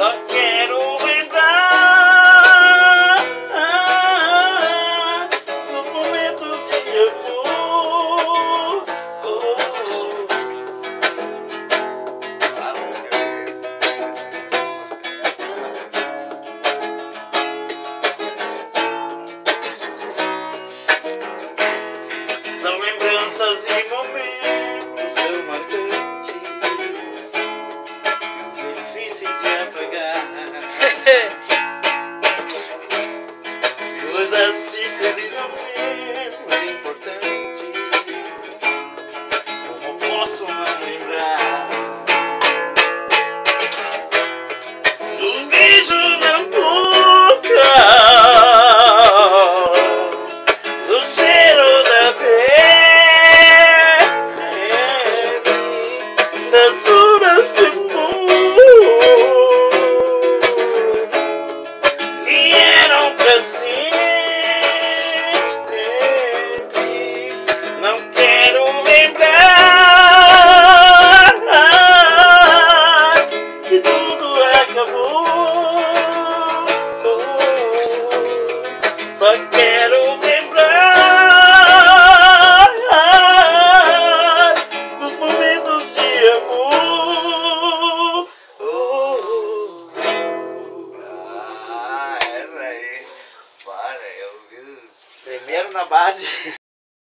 Só quero lembrar dos momentos de amor. São lembranças e momentos tão marcantes. to the acabou. Só quero lembrar dos momentos de amor. Ah, é, essa aí. Para, eu vi. Primeiro na base.